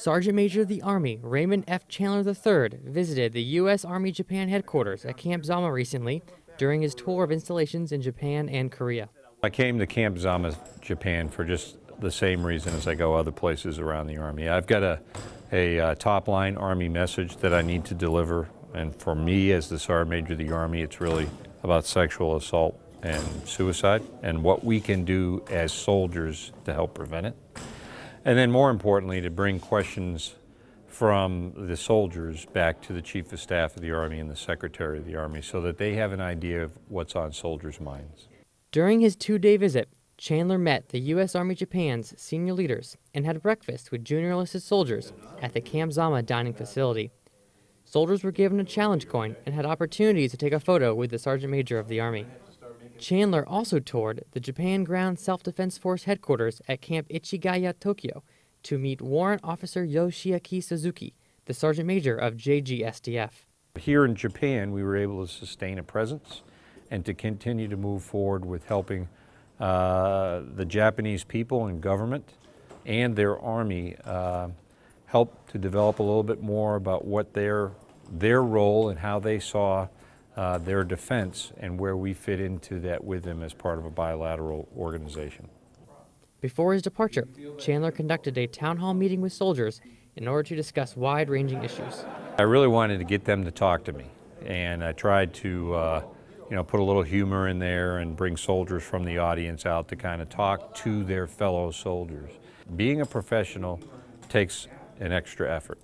Sergeant Major of the Army Raymond F. Chandler III visited the U.S. Army Japan headquarters at Camp Zama recently during his tour of installations in Japan and Korea. I came to Camp Zama, Japan for just the same reason as I go other places around the Army. I've got a, a uh, top line Army message that I need to deliver, and for me as the Sergeant Major of the Army, it's really about sexual assault and suicide and what we can do as soldiers to help prevent it. And then more importantly, to bring questions from the soldiers back to the Chief of Staff of the Army and the Secretary of the Army so that they have an idea of what's on soldiers' minds. During his two day visit, Chandler met the U.S. Army Japan's senior leaders and had breakfast with junior enlisted soldiers at the Camp Zama dining facility. Soldiers were given a challenge coin and had opportunities to take a photo with the Sergeant Major of the Army. Chandler also toured the Japan Ground Self-Defense Force headquarters at Camp Ichigaya, Tokyo, to meet Warrant Officer Yoshiaki Suzuki, the Sergeant Major of JGSDF. Here in Japan, we were able to sustain a presence and to continue to move forward with helping uh, the Japanese people and government and their army uh, help to develop a little bit more about what their, their role and how they saw uh, their defense and where we fit into that with them as part of a bilateral organization. Before his departure, Chandler conducted a town hall meeting with soldiers in order to discuss wide-ranging issues. I really wanted to get them to talk to me, and I tried to, uh, you know, put a little humor in there and bring soldiers from the audience out to kind of talk to their fellow soldiers. Being a professional takes an extra effort.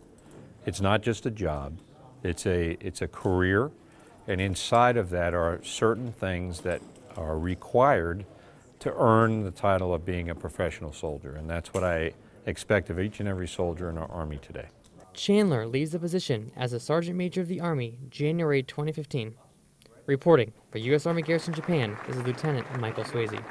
It's not just a job, it's a, it's a career, and inside of that are certain things that are required to earn the title of being a professional soldier. And that's what I expect of each and every soldier in our Army today. Chandler leaves the position as a Sergeant Major of the Army January 2015. Reporting for U.S. Army Garrison Japan, is Lieutenant Michael Swayze.